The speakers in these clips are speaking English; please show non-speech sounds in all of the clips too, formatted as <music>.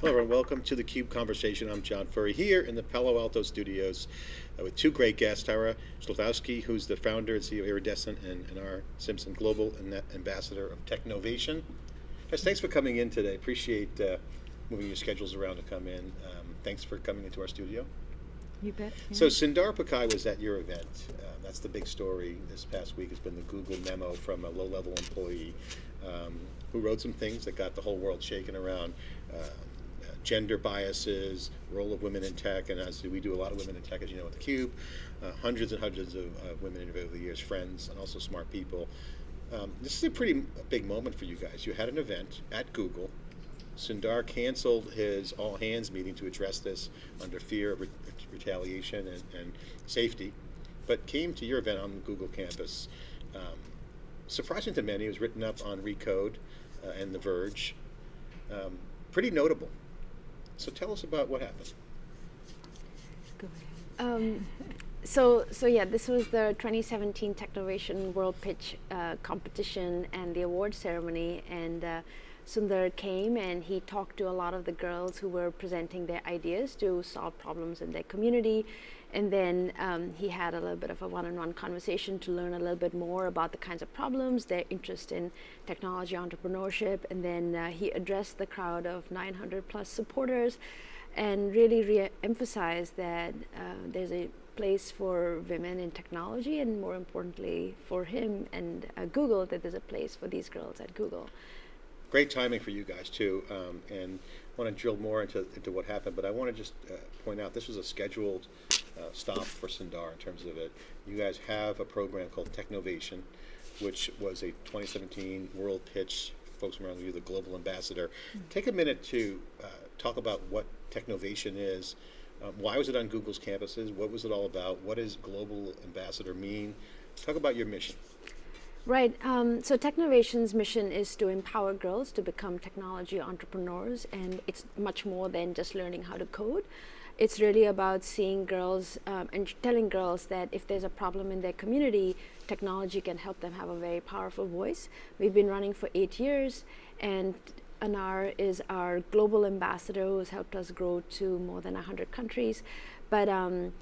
Hello, everyone. Welcome to the Cube Conversation. I'm John Furrier here in the Palo Alto studios uh, with two great guests, Tara Chklovski, who's the founder and CEO of Iridescent, and, and Anar Simpson Global Ambassador of Technovation. Guys, thanks for coming in today. Appreciate uh, moving your schedules around to come in. Um, thanks for coming into our studio. You bet. Yeah. So Sundar Pichai was at your event. Uh, that's the big story this past week has been the Google memo from a low-level employee um, who wrote some things that got the whole world shaken around uh, gender biases, role of women in tech, and as we do a lot of women in tech, as you know, at theCUBE, uh, hundreds and hundreds of uh, women over the years, friends, and also smart people. Um, this is a pretty big moment for you guys. You had an event at Google. Sundar canceled his all hands meeting to address this under fear of re retaliation and, and, safety, but came to your event on the Google campus. Um, surprising to many, it was written up on Recode uh, and The Verge. Um, pretty notable. So tell us about what happened. Go ahead. Um, so, so yeah, this was the 2017 Technovation World Pitch uh, competition and the award ceremony, and uh, Sundar came and he talked to a lot of the girls who were presenting their ideas to solve problems in their community. And then um, he had a little bit of a one-on-one -on -one conversation to learn a little bit more about the kinds of problems, their interest in technology entrepreneurship. And then uh, he addressed the crowd of 900 plus supporters and really re-emphasized that uh, there's a place for women in technology and more importantly for him and uh, Google that there's a place for these girls at Google great timing for you guys too, um, and want to drill more into, into what happened, but I want to just uh, point out this was a scheduled uh, stop for Sundar in terms of it. You guys have a program called Technovation, which was a 2017 World Pitch, folks around you, the Global Ambassador. Mm -hmm. Take a minute to uh, talk about what Technovation is, um, why was it on Google's campuses, what was it all about, what does Global Ambassador mean? Talk about your mission. Right. Um, so Technovation's mission is to empower girls to become technology entrepreneurs, and it's much more than just learning how to code. It's really about seeing girls um, and telling girls that if there's a problem in their community, technology can help them have a very powerful voice. We've been running for eight years, and Anar is our global ambassador who's helped us grow to more than 100 countries. But um,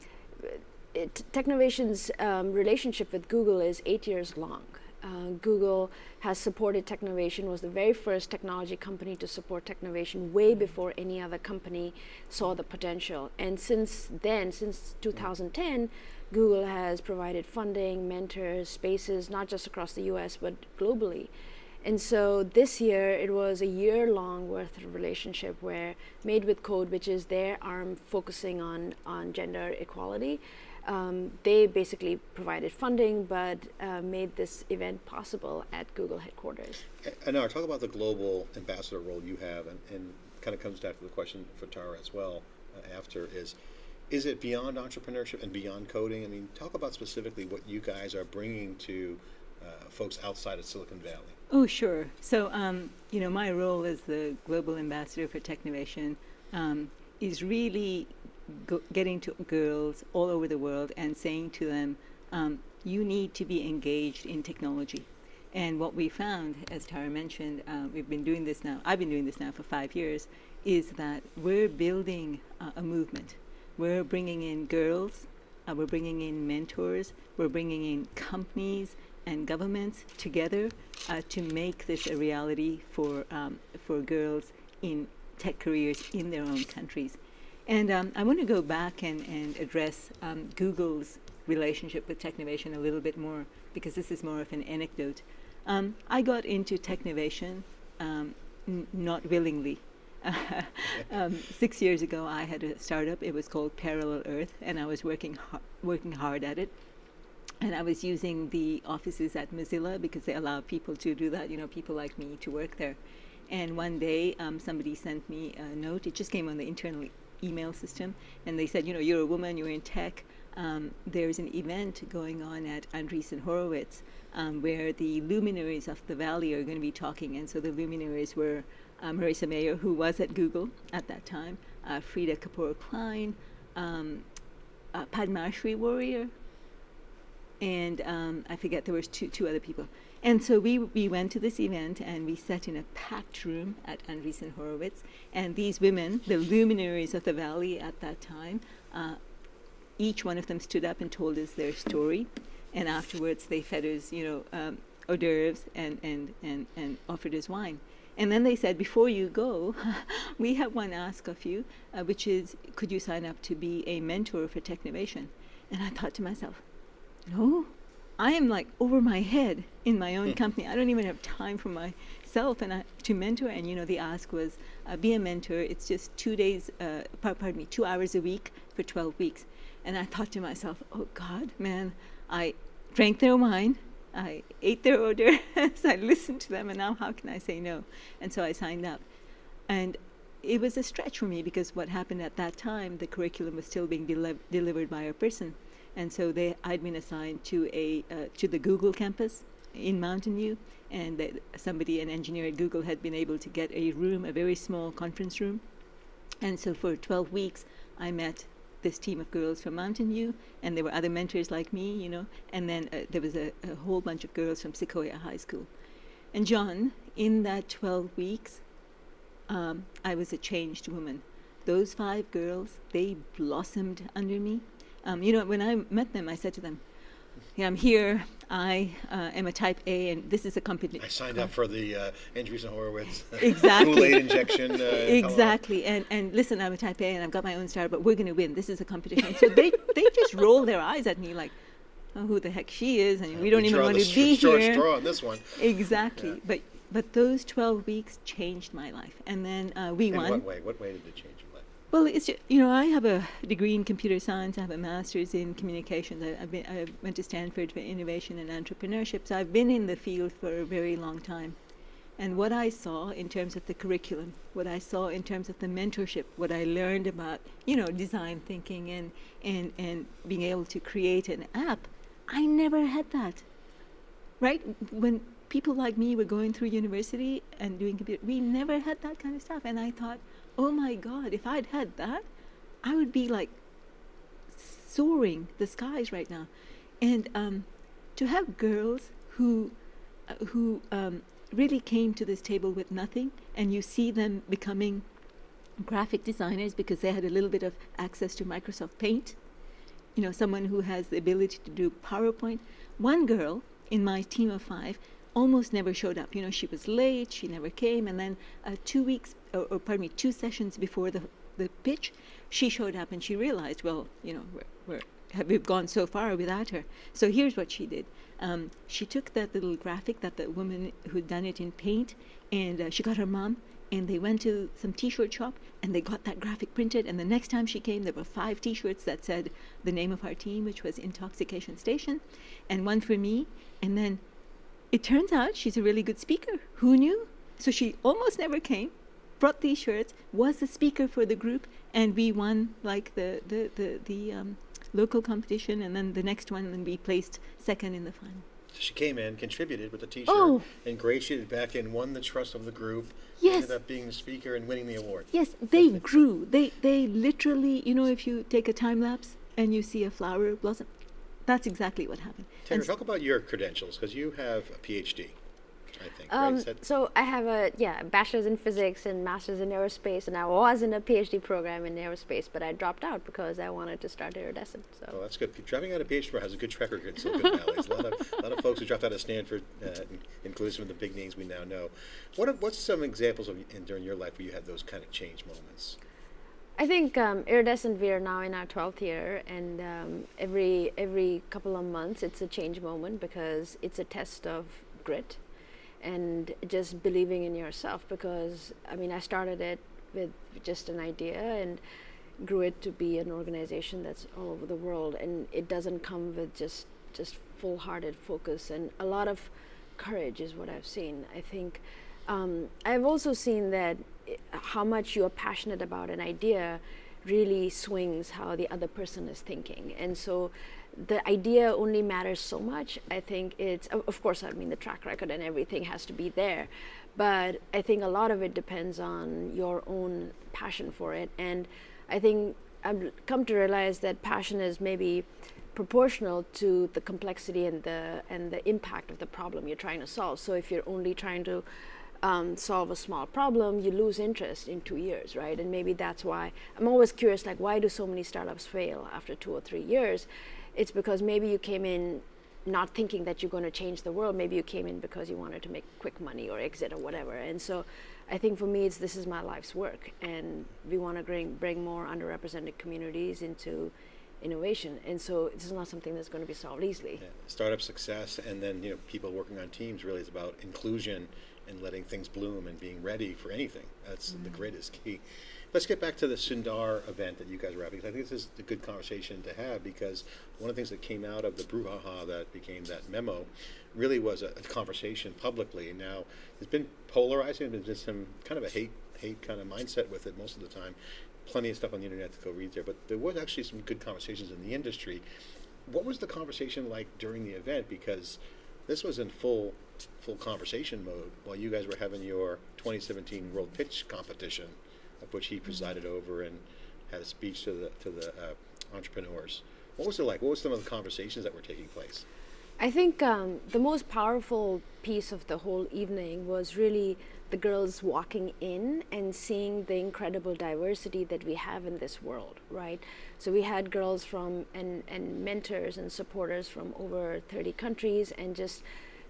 Technovation's um, relationship with Google is eight years long. Uh, Google has supported Technovation, was the very first technology company to support Technovation way before any other company saw the potential. And since then, since 2010, Google has provided funding, mentors, spaces, not just across the US, but globally. And so this year, it was a year-long worth of relationship where Made with Code, which is their arm focusing on, on gender equality, um, they basically provided funding but uh, made this event possible at Google headquarters. And now talk about the global ambassador role you have and, and kind of comes back to the question for Tara as well uh, after is, is it beyond entrepreneurship and beyond coding? I mean, talk about specifically what you guys are bringing to uh, folks outside of Silicon Valley. Oh, sure. So, um, you know, my role as the global ambassador for Technovation um, is really getting to girls all over the world and saying to them, um, you need to be engaged in technology. And what we found, as Tara mentioned, uh, we've been doing this now, I've been doing this now for five years, is that we're building uh, a movement. We're bringing in girls, uh, we're bringing in mentors, we're bringing in companies and governments together uh, to make this a reality for, um, for girls in tech careers in their own countries. And um, I want to go back and, and address um, Google's relationship with Technovation a little bit more because this is more of an anecdote. Um, I got into Technovation um, not willingly. <laughs> Um, six years ago, I had a startup. It was called Parallel Earth, and I was working working hard at it. And I was using the offices at Mozilla because they allow people to do that. You know, people like me to work there. And one day, um, somebody sent me a note. It just came on the internal email system, and they said, you know, you're a woman, you're in tech. Um, there's an event going on at Andreessen Horowitz um, where the luminaries of the valley are going to be talking. And so the luminaries were uh, Marissa Mayer, who was at Google at that time, uh, Freada Kapor Klein, um, uh, Padmasree Warrior, and um, I forget there was two two other people. And so we we went to this event and we sat in a packed room at Andreessen Horowitz, and these women, the luminaries of the valley at that time, uh, each one of them stood up and told us their story, and afterwards they fed us, you know, um, hors d'oeuvres and, and, and, and offered us wine. And then they said, before you go, <laughs> we have one ask of you, uh, which is, could you sign up to be a mentor for Technovation? And I thought to myself, no, I am like over my head in my own company. I don't even have time for myself and I, to mentor. And you know, the ask was, uh, be a mentor. It's just two days, uh, pardon me, two hours a week for 12 weeks. And I thought to myself, oh God, man, I drank their wine. I ate their hors d'oeuvres. <laughs> I listened to them, and now how can I say no? And so I signed up. And it was a stretch for me because what happened at that time, the curriculum was still being deli- delivered by a person. And so they, I'd been assigned to, a, uh, to the Google campus in Mountain View, and that somebody, an engineer at Google, had been able to get a room, a very small conference room. And so for 12 weeks, I met this team of girls from Mountain View, and there were other mentors like me, you know, and then uh, there was a, a whole bunch of girls from Sequoia High School. And John, in that 12 weeks, um, I was a changed woman. Those five girls, they blossomed under me. Um, you know, when I met them, I said to them, yeah, I'm here. I uh, am a type A, and this is a company. I signed up for the uh, Andreessen Horowitz <laughs> Exactly. Kool-Aid injection. Uh, exactly and and listen i'm a type a and i've got my own star but we're going to win this is a competition so they they just roll their eyes at me like oh, who the heck she is and we don't even want to be short here straw on this one. exactly Yeah. but but those 12 weeks changed my life and then uh, we In won what way? What way did it change? Well, it's ju- you know I have a degree in computer science. I have a master's in communications. I, I've been, I went to Stanford for innovation and entrepreneurship. So I've been in the field for a very long time. And what I saw in terms of the curriculum, what I saw in terms of the mentorship, what I learned about you know design thinking and and and being able to create an app, I never had that right? When people like me were going through university and doing computer, we never had that kind of stuff. And I thought, oh my God, if I'd had that, I would be like soaring the skies right now. And um, to have girls who, uh, who um, really came to this table with nothing, and you see them becoming graphic designers because they had a little bit of access to Microsoft Paint you know, someone who has the ability to do PowerPoint. One girl in my team of five almost never showed up. You know, she was late, she never came, and then uh, two weeks, or, or pardon me, two sessions before the the pitch, she showed up and she realized, well, you know, we're, we're have we've gone so far without her. So here's what she did. Um, she took that little graphic that the woman who'd done it in paint, and uh, she got her mom, and they went to some t-shirt shop and they got that graphic printed and the next time she came there were five t-shirts that said the name of our team which was intoxication station and one for me and then it turns out she's a really good speaker who knew so she almost never came brought these shirts was the speaker for the group and we won like the the the, the um, local competition and then the next one and we placed second in the final So she came in, contributed with the T-shirt, Oh. ingratiated back in, won the trust of the group. Yes. Ended up being the speaker and winning the award. Yes, they grew. They they literally, you know, if you take a time lapse and you see a flower blossom, that's exactly what happened. Taylor, And talk about your credentials because you have a PhD, I think. Um, Is that- so I have a yeah bachelor's in physics and master's in aerospace, and I was in a PhD program in aerospace, but I dropped out because I wanted to start iridescent. So Oh, that's good. Dropping out of PhD has a good track record in Silicon Valley. There's a lot of, a lot of folks who dropped out of Stanford, uh, including some of the big names we now know. What are, what's some examples of in, during your life where you had those kind of change moments? I think um, iridescent we are now in our 12th year, and um, every every couple of months it's a change moment because it's a test of grit and just believing in yourself. Because I mean, I started it with just an idea and grew it to be an organization that's all over the world, and it doesn't come with just just full-hearted focus and a lot of courage is what I've seen. I think um, I've also seen that how much you are passionate about an idea really swings how the other person is thinking. And so the idea only matters so much. I think it's, of course, I mean, the track record and everything has to be there. But I think a lot of it depends on your own passion for it. And I think I've come to realize that passion is maybe proportional to the complexity and the and the impact of the problem you're trying to solve. So if you're only trying to um, solve a small problem, you lose interest in two years, right? And maybe that's why I'm always curious, like why do so many startups fail after two or three years? It's because maybe you came in not thinking that you're going to change the world. Maybe you came in because you wanted to make quick money or exit or whatever. And so, I think for me, it's this is my life's work, and we want to bring bring more underrepresented communities into innovation. And so, this is not something that's going to be solved easily. Yeah. Startup success, and then you know people working on teams really is about inclusion and letting things bloom and being ready for anything. That's the mm-hmm. greatest key. Let's get back to the Sundar event that you guys were having. 'cause I think this is a good conversation to have because one of the things that came out of the brouhaha that became that memo really was a, a conversation publicly. Now, it's been polarizing. There's been some kind of a hate hate kind of mindset with it most of the time. Plenty of stuff on the internet to go read there, but there was actually some good conversations in the industry. What was the conversation like during the event? Because this was in full full conversation mode while you guys were having your 2017 World Pitch competition, of which he presided over and had a speech to the to the uh, entrepreneurs. What was it like? What was some of the conversations that were taking place? I think um, the most powerful piece of the whole evening was really the girls walking in and seeing the incredible diversity that we have in this world, right? So we had girls from and, and mentors and supporters from over 30 countries and just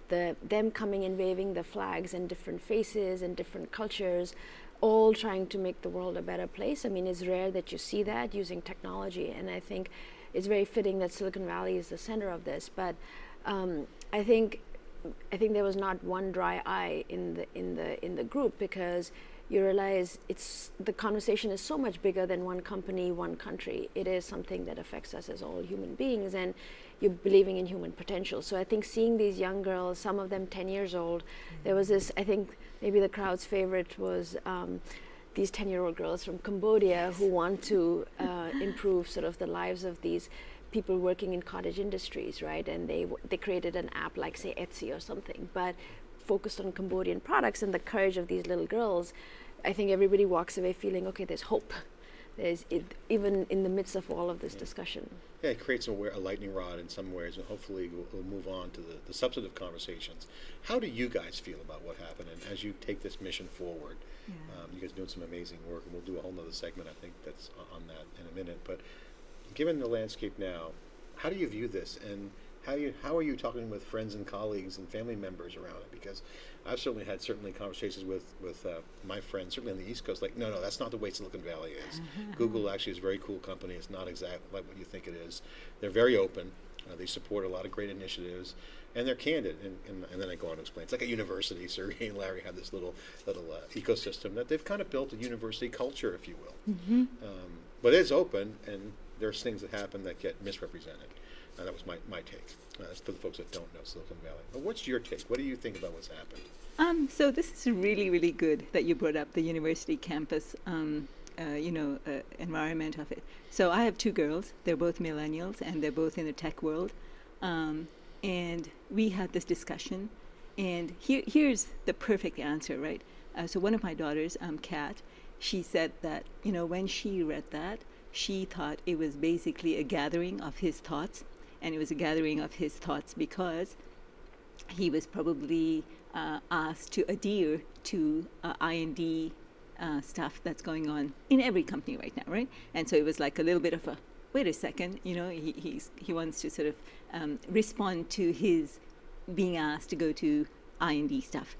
the them coming and waving the flags and different faces and different cultures all trying to make the world a better place. I mean, it's rare that you see that using technology, and I think it's very fitting that Silicon Valley is the center of this. But um, I think I think there was not one dry eye in the in the in the group because you realize it's the conversation is so much bigger than one company, one country. It is something that affects us as all human beings, and you're believing in human potential. So I think seeing these young girls, some of them 10 years old, there was this. I think maybe the crowd's favorite was. Um, these 10 year old girls from Cambodia who want to uh, improve sort of the lives of these people working in cottage industries, right? And they w- they created an app like say Etsy or something, but focused on Cambodian products and the courage of these little girls. I think everybody walks away feeling okay. There's hope. There's it, even in the midst of all of this discussion. Yeah, it creates a, a lightning rod in some ways, and hopefully we'll, we'll move on to the, the substantive conversations. How do you guys feel about what happened, and as you take this mission forward? Um, you guys are doing some amazing work, and we'll do a whole nother segment, I think, that's on that in a minute. But given the landscape now, how do you view this, and how you how are you talking with friends and colleagues and family members around it? Because I've certainly had certainly conversations with with uh, my friends, certainly on the East Coast, like, no, no, that's not the way Silicon Valley is. <laughs> Google actually is a very cool company. It's not exactly like what you think it is. They're very open. Uh, they support a lot of great initiatives, and they're candid. And, and, and then I go on to explain. It's like a university. <laughs> Sergey and Larry have this little little uh, ecosystem that they've kind of built a university culture, if you will. Um, but it's open, and there's things that happen that get misrepresented. Uh, that was my, my take. Uh, that's for the folks that don't know Silicon Valley. But what's your take? What do you think about what's happened? Um, so this is really, really good that you brought up the university campus, um, uh, you know, uh, environment of it. So I have two girls. They're both millennials, and they're both in the tech world. Um, and we had this discussion, and here, here's the perfect answer, right? Uh, so one of my daughters, um, Kat, she said that you know when she read that, she thought it was basically a gathering of his thoughts, and it was a gathering of his thoughts because he was probably uh, asked to adhere to uh, IND uh, stuff that's going on in every company right now, right? And so it was like a little bit of a wait a second, you know, he, he's, he wants to sort of um, respond to his being asked to go to IND stuff.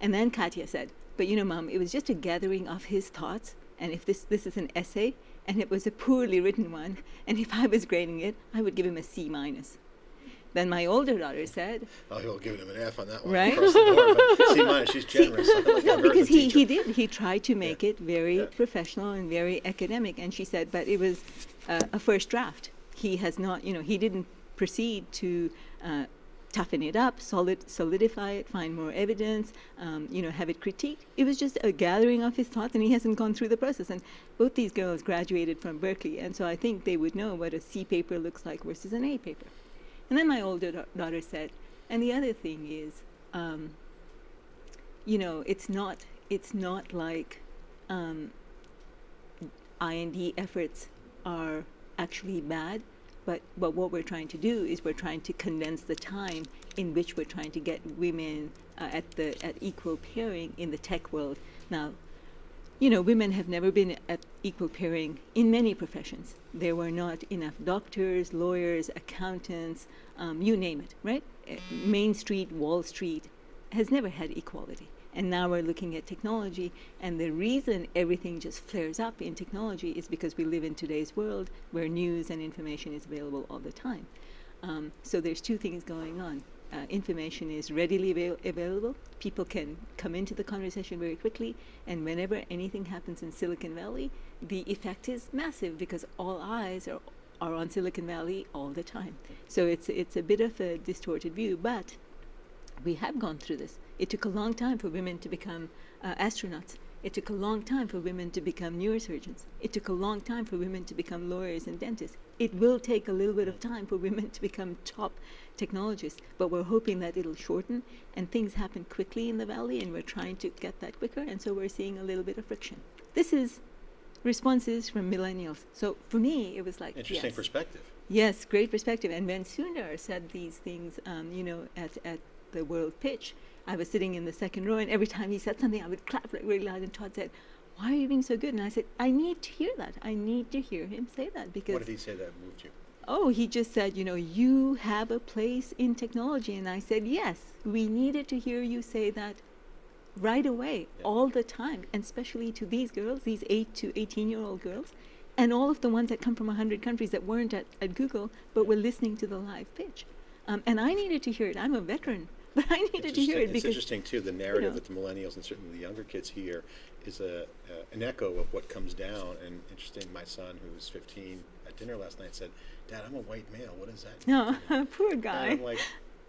And then Katya said, but you know, mom, it was just a gathering of his thoughts. And if this, this is an essay, and it was a poorly written one, and if I was grading it, I would give him a C minus. Then my older daughter said, Oh, he'll give him an F on that one. Right? Across the board, but see, <laughs> she's generous. I like no, her as a because he, he did. He tried to make it very Yeah. professional and very academic. And she said, but it was uh, a first draft. He has not, you know, he didn't proceed to uh, toughen it up, solid, solidify it, find more evidence, um, you know, have it critiqued. It was just a gathering of his thoughts, and he hasn't gone through the process. And both these girls graduated from Berkeley, and so I think they would know what a C paper looks like versus an A paper. And then my older da- daughter said, and the other thing is, um, you know, it's not it's not like um, IND efforts are actually bad, But, but what we're trying to do is we're trying to condense the time in which we're trying to get women uh, at the at equal pairing in the tech world. Now, you know, women have never been at equal pairing in many professions. There were not enough doctors, lawyers, accountants, um, you name it, right? Uh, Main Street, Wall Street has never had equality. And now we're looking at technology, and the reason everything just flares up in technology is because we live in today's world where news and information is available all the time. Um, so there's two things going on. Uh, information is readily avail- available. People can come into the conversation very quickly, and whenever anything happens in Silicon Valley, the effect is massive because all eyes are are on Silicon Valley all the time. So it's it's a bit of a distorted view, but we have gone through this. It took a long time for women to become uh, astronauts. It took a long time for women to become neurosurgeons. It took a long time for women to become lawyers and dentists. It will take a little bit of time for women to become top technologists, but we're hoping that it'll shorten and things happen quickly in the valley, and we're trying to get that quicker, and so we're seeing a little bit of friction. This is responses from millennials. So for me, it was like Interesting yes. perspective. Yes, great perspective. And when Sundar said these things, um, you know, at, at the world pitch, I was sitting in the second row, and every time he said something, I would clap like really loud. And Todd said, "Why are you being so good?" And I said, "I need to hear that. I need to hear him say that because." What did he say that moved you? Oh, he just said, you know, you have a place in technology. And I said, yes, we needed to hear you say that right away, Yeah. all the time, and especially to these girls, these 8 to 18 year old girls, and all of the ones that come from 100 countries that weren't at, at Google but were listening to the live pitch. Um, and I needed to hear it. I'm a veteran, but <laughs> I needed to hear it It's interesting too, the narrative know. that the millennials and certainly the younger kids hear is a, uh, an echo of what comes down. And interesting, my son, who was 15, at dinner last night said, Dad, I'm a white male. What does that mean? No, <laughs> poor And guy. I'm like,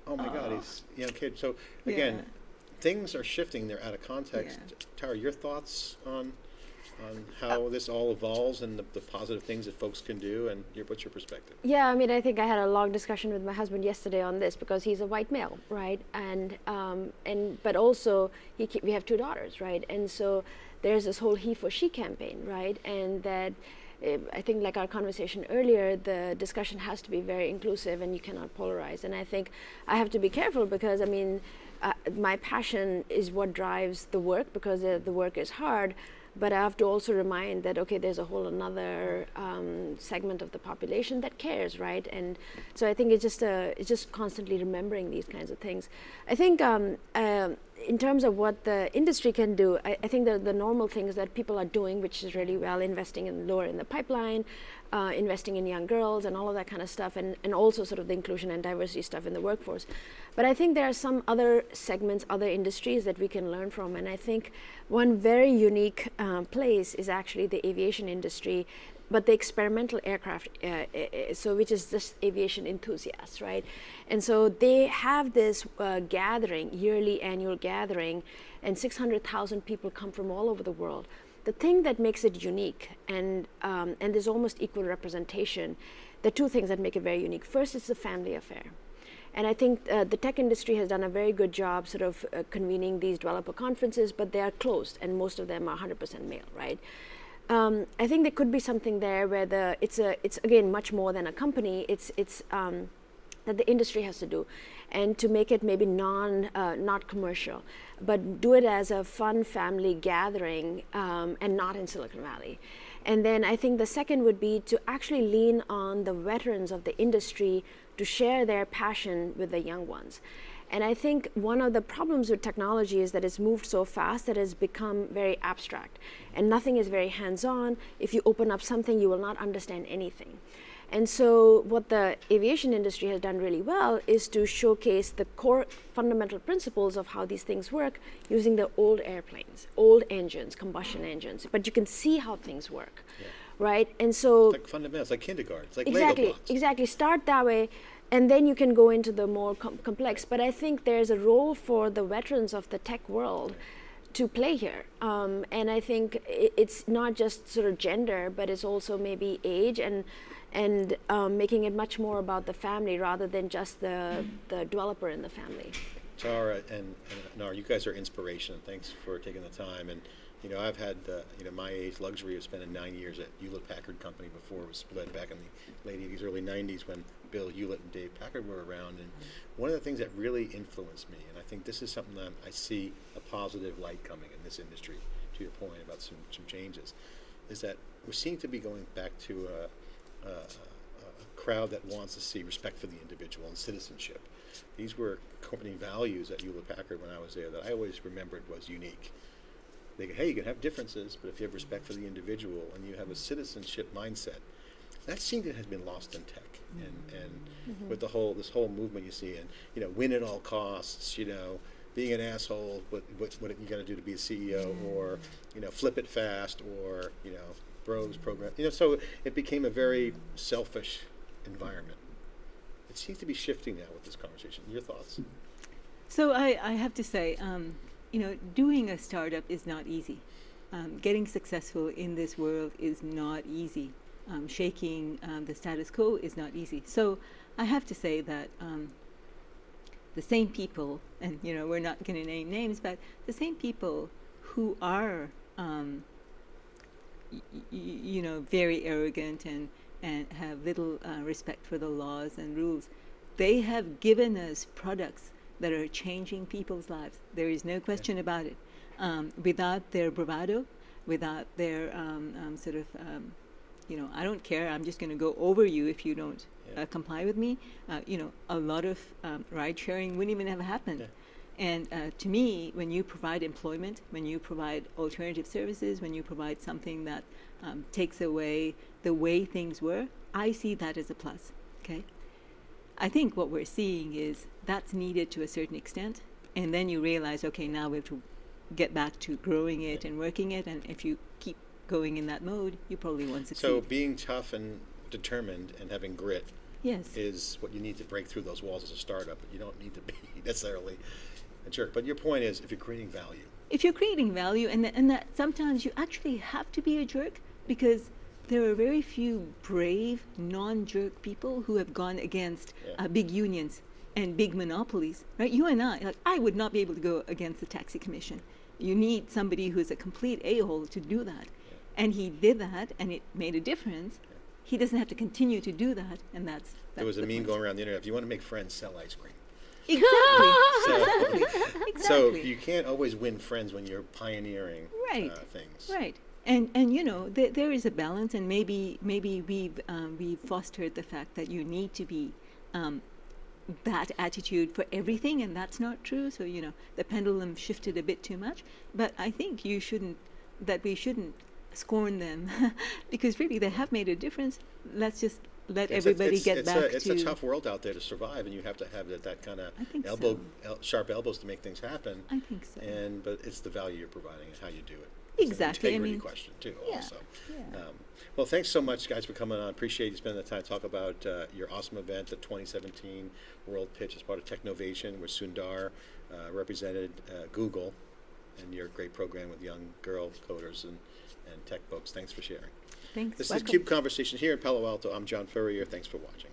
oh my God, he's a young kid. So again, Yeah. things are shifting. They're out of context. Yeah. Tara, your thoughts on on how this all evolves and the, the positive things that folks can do, and your, what's your perspective? Yeah, I mean, I think I had a long discussion with my husband yesterday on this because he's a white male, right? And um, and but also he we have two daughters, right? And so there's this whole he for she campaign, right? And that uh, I think, like our conversation earlier, the discussion has to be very inclusive, and you cannot polarize. And I think I have to be careful because I mean, uh, my passion is what drives the work because the, the work is hard but I have to also remind that okay, there's a whole another um, segment of the population that cares, right? And so I think it's just a, it's just constantly remembering these kinds of things. I think um, um in terms of what the industry can do, I, I think the, the normal things that people are doing, which is really well, investing in lower in the pipeline, uh, investing in young girls, and all of that kind of stuff, and, and also sort of the inclusion and diversity stuff in the workforce. But I think there are some other segments, other industries that we can learn from, and I think one very unique um, place is actually the aviation industry but the experimental aircraft, uh, uh, so which is just aviation enthusiasts, right? And so they have this uh, gathering, yearly annual gathering, and 600,000 people come from all over the world. The thing that makes it unique, and um, and there's almost equal representation, the two things that make it very unique. First, it's a family affair. And I think uh, the tech industry has done a very good job sort of uh, convening these developer conferences, but they are closed, and most of them are 100% male, right? Um, I think there could be something there where the it's a it's again much more than a company. It's it's um, that the industry has to do, and to make it maybe non uh, not commercial, but do it as a fun family gathering um, and not in Silicon Valley. And then I think the second would be to actually lean on the veterans of the industry to share their passion with the young ones. And I think one of the problems with technology is that it's moved so fast that it's become very abstract and nothing is very hands on. If you open up something, you will not understand anything. And so, what the aviation industry has done really well is to showcase the core fundamental principles of how these things work using the old airplanes, old engines, combustion engines. But you can see how things work, Yeah. right? And so, It's like fundamentals, like kindergarten. It's like exactly Lego blocks. exactly start that way and then you can go into the more com- complex but i think there's a role for the veterans of the tech world to play here um, and i think i- it's not just sort of gender but it's also maybe age and and um, making it much more about the family rather than just the the developer in the family Tara and, and you guys are inspiration. Thanks for taking the time. And You know, I've had, uh, you know, my age luxury of spending nine years at Hewlett Packard Company before it was split back in the late 80s, early 90s when Bill Hewlett and Dave Packard were around. And one of the things that really influenced me, and I think this is something that I see a positive light coming in this industry, to your point about some, some changes, is that we seem to be going back to a, a, a crowd that wants to see respect for the individual and citizenship. These were company values at Hewlett Packard when I was there that I always remembered was unique. They go, hey, you can have differences, but if you have respect for the individual and you have a citizenship mindset, that seems to have been lost in tech. And, and with the whole this whole movement you see, and you know, win at all costs, you know, being an asshole, what what, what you got to do to be a CEO, or you know, flip it fast, or you know, bros program. You know, so it became a very selfish environment. It seems to be shifting now with this conversation. Your thoughts? So I, I have to say, um, you know, doing a startup is not easy. Um, getting successful in this world is not easy. Um, shaking um, the status quo is not easy. So I have to say that um, the same people, and you know, we're not going to name names, but the same people who are, um, you know, very arrogant and and have little uh, respect for the laws and rules, they have given us products that are changing people's lives. There is no question about it. Um, without their bravado, without their um, um, sort of, um, you know, I don't care. I'm just going to go over you if you don't Yeah. uh, comply with me. Uh, you know, a lot of um, ride sharing wouldn't even have happened. Yeah. And uh, to me, when you provide employment, when you provide alternative services, when you provide something that um, takes away the way things were, I see that as a plus. Okay. I think what we're seeing is that's needed to a certain extent, and then you realize, okay, now we have to get back to growing it and working it, and if you keep going in that mode, you probably won't succeed. So being tough and determined and having grit yes. is what you need to break through those walls as a startup. But you don't need to be <laughs> necessarily a jerk. But your point is, if you're creating value, if you're creating value and, th- and that sometimes you actually have to be a jerk because there are very few brave non-jerk people who have gone against Yeah. uh, big unions and big monopolies right you and i like i would not be able to go against the taxi commission you need somebody who's a complete a-hole to do that and he did that and it made a difference he doesn't have to continue to do that and that's, that's there was a the meme point. going around the internet. If you want to make friends, sell ice cream. exactly <laughs> So, exactly so you can't always win friends when you're pioneering Right. uh, things. Right. And and you know there, there is a balance, and maybe maybe we've um, we've fostered the fact that you need to be um, that attitude for everything, and that's not true. So you know the pendulum shifted a bit too much, but I think you shouldn't that we shouldn't scorn them <laughs> because really they have made a difference. Let's just let It's a- everybody it's, get it's back a, it's to a tough world out there to survive, and you have to have that, that kind of elbow, so. el- sharp elbows to make things happen. I think so. And but it's the value you're providing and how you do it. Exactly, I integrity mean- question too. Yeah, Also. yeah. Um, well, thanks so much, guys, for coming on. Appreciate you spending the time to talk about uh, your awesome event, the 2017 World Pitch, as part of Technovation, where Sundar uh, represented uh, Google, and your great program with young girl coders and, and tech folks. Thanks for sharing. Thanks. This Welcome. is Cube Conversation here in Palo Alto. I'm John Furrier. Thanks for watching.